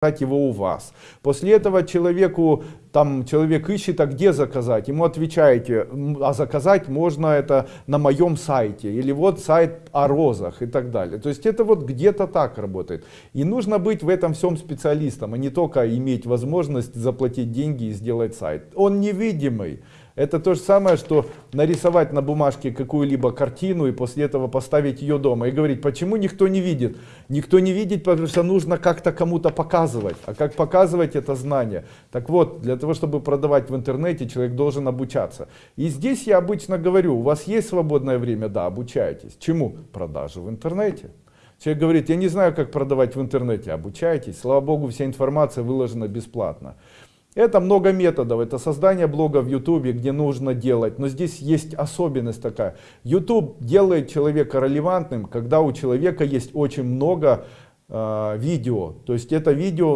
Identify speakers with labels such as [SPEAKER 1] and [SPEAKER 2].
[SPEAKER 1] его у вас. После этого человеку, там человек ищет, а где заказать? Ему отвечаете, а заказать можно это на моем сайте. Или вот сайт о розах и так далее. То есть это вот где-то так работает. И нужно быть в этом всем специалистом, а не только иметь возможность заплатить деньги и сделать сайт. Он невидимый. Это то же самое, что нарисовать на бумажке какую-либо картину и после этого поставить ее дома и говорить, почему никто не видит. Никто не видит, потому что нужно как-то кому-то показывать. А как показывать это знание? Так вот, для того, чтобы продавать в интернете, человек должен обучаться. И здесь я обычно говорю, у вас есть свободное время? Да, обучайтесь. Чему? Продажи в интернете. Человек говорит, я не знаю, как продавать в интернете. Обучайтесь. Слава Богу, вся информация выложена бесплатно. Это много методов, это создание блога в YouTube, где нужно делать, но здесь есть особенность такая. YouTube делает человека релевантным, когда у человека есть очень много э, видео, то есть это видео